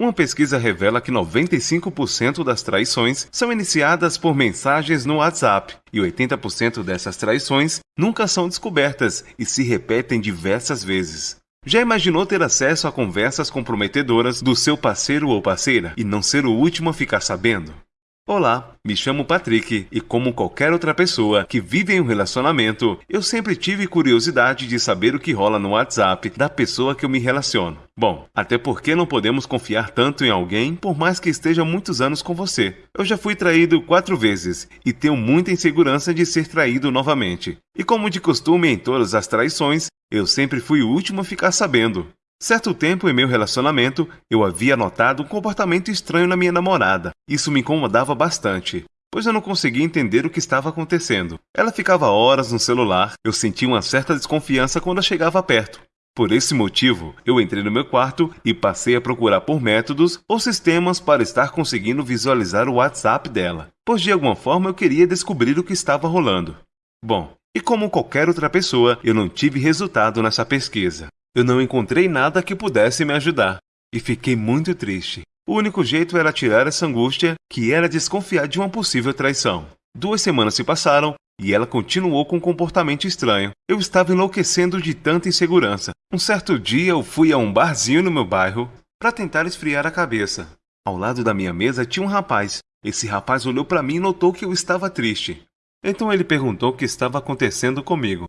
Uma pesquisa revela que 95% das traições são iniciadas por mensagens no WhatsApp e 80% dessas traições nunca são descobertas e se repetem diversas vezes. Já imaginou ter acesso a conversas comprometedoras do seu parceiro ou parceira e não ser o último a ficar sabendo? Olá, me chamo Patrick e, como qualquer outra pessoa que vive em um relacionamento, eu sempre tive curiosidade de saber o que rola no WhatsApp da pessoa que eu me relaciono. Bom, até porque não podemos confiar tanto em alguém por mais que esteja muitos anos com você. Eu já fui traído quatro vezes e tenho muita insegurança de ser traído novamente. E como de costume em todas as traições, eu sempre fui o último a ficar sabendo. Certo tempo em meu relacionamento, eu havia notado um comportamento estranho na minha namorada. Isso me incomodava bastante, pois eu não conseguia entender o que estava acontecendo. Ela ficava horas no celular, eu sentia uma certa desconfiança quando chegava perto. Por esse motivo, eu entrei no meu quarto e passei a procurar por métodos ou sistemas para estar conseguindo visualizar o WhatsApp dela, pois de alguma forma eu queria descobrir o que estava rolando. Bom, e como qualquer outra pessoa, eu não tive resultado nessa pesquisa. Eu não encontrei nada que pudesse me ajudar e fiquei muito triste. O único jeito era tirar essa angústia, que era desconfiar de uma possível traição. Duas semanas se passaram e ela continuou com um comportamento estranho. Eu estava enlouquecendo de tanta insegurança. Um certo dia eu fui a um barzinho no meu bairro para tentar esfriar a cabeça. Ao lado da minha mesa tinha um rapaz. Esse rapaz olhou para mim e notou que eu estava triste. Então ele perguntou o que estava acontecendo comigo.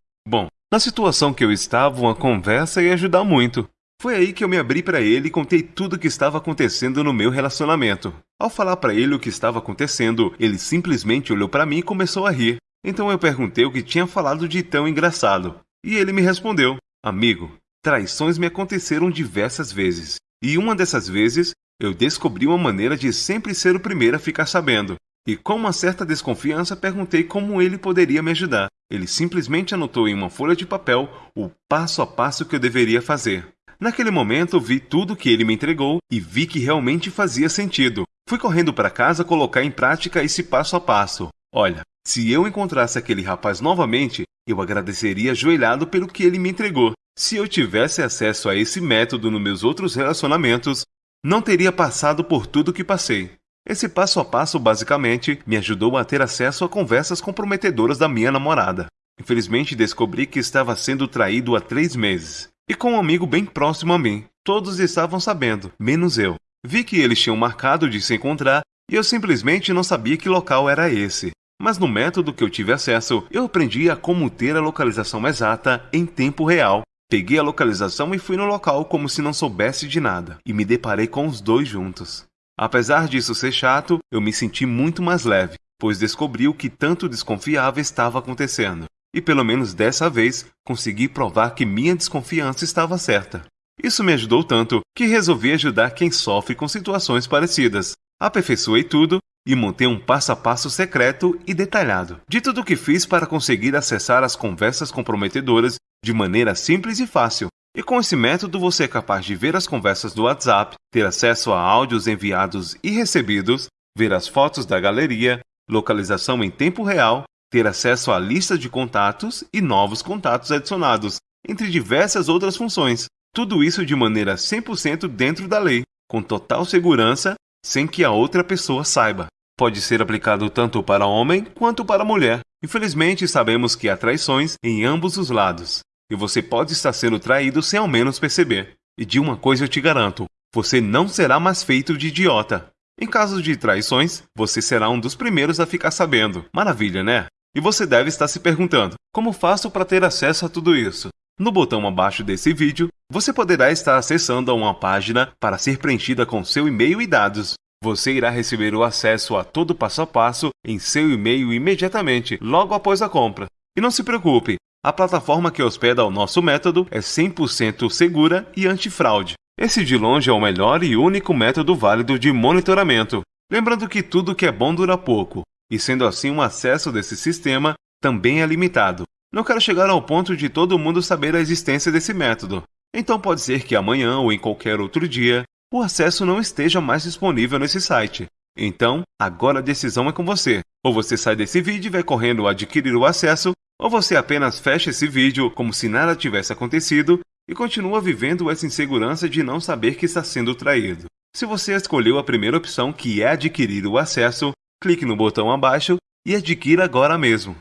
Na situação que eu estava, uma conversa ia ajudar muito. Foi aí que eu me abri para ele e contei tudo o que estava acontecendo no meu relacionamento. Ao falar para ele o que estava acontecendo, ele simplesmente olhou para mim e começou a rir. Então eu perguntei o que tinha falado de tão engraçado. E ele me respondeu: Amigo, traições me aconteceram diversas vezes. E uma dessas vezes, eu descobri uma maneira de sempre ser o primeiro a ficar sabendo. E com uma certa desconfiança perguntei como ele poderia me ajudar. Ele simplesmente anotou em uma folha de papel o passo a passo que eu deveria fazer. Naquele momento vi tudo que ele me entregou e vi que realmente fazia sentido. Fui correndo para casa colocar em prática esse passo a passo. Olha, se eu encontrasse aquele rapaz novamente, eu agradeceria ajoelhado pelo que ele me entregou. Se eu tivesse acesso a esse método nos meus outros relacionamentos, não teria passado por tudo que passei. Esse passo a passo basicamente me ajudou a ter acesso a conversas comprometedoras da minha namorada. Infelizmente descobri que estava sendo traído há três meses. E com um amigo bem próximo a mim. Todos estavam sabendo, menos eu. Vi que eles tinham marcado de se encontrar e eu simplesmente não sabia que local era esse. Mas no método que eu tive acesso, eu aprendi a como ter a localização exata em tempo real. Peguei a localização e fui no local como se não soubesse de nada, e me deparei com os dois juntos. Apesar disso ser chato, eu me senti muito mais leve, pois descobri o que tanto desconfiava estava acontecendo. E pelo menos dessa vez consegui provar que minha desconfiança estava certa. Isso me ajudou tanto que resolvi ajudar quem sofre com situações parecidas. Aperfeiçoei tudo e montei um passo a passo secreto e detalhado de tudo o que fiz para conseguir acessar as conversas comprometedoras de maneira simples e fácil, e com esse método você é capaz de ver as conversas do WhatsApp, ter acesso a áudios enviados e recebidos, ver as fotos da galeria, localização em tempo real, ter acesso à lista de contatos e novos contatos adicionados, entre diversas outras funções. Tudo isso de maneira 100% dentro da lei, com total segurança, sem que a outra pessoa saiba. Pode ser aplicado tanto para homem quanto para mulher. Infelizmente, sabemos que há traições em ambos os lados e você pode estar sendo traído sem ao menos perceber. E de uma coisa eu te garanto: você não será mais feito de idiota. Em caso de traições, você será um dos primeiros a ficar sabendo. Maravilha, né? E você deve estar se perguntando: como faço para ter acesso a tudo isso? No botão abaixo desse vídeo, você poderá estar acessando a uma página para ser preenchida com seu e-mail e dados. Você irá receber o acesso a todo passo a passo em seu e-mail imediatamente, logo após a compra. E não se preocupe, a plataforma que hospeda o nosso método é 100% segura e antifraude. Esse de longe é o melhor e único método válido de monitoramento. Lembrando que tudo que é bom dura pouco, e sendo assim o acesso desse sistema também é limitado. Não quero chegar ao ponto de todo mundo saber a existência desse método. Então pode ser que amanhã ou em qualquer outro dia o acesso não esteja mais disponível nesse site. Então, agora a decisão é com você. Ou você sai desse vídeo e vai correndo adquirir o acesso, ou você apenas fecha esse vídeo como se nada tivesse acontecido e continua vivendo essa insegurança de não saber que está sendo traído. Se você escolheu a primeira opção, que é adquirir o acesso, clique no botão abaixo e adquira agora mesmo.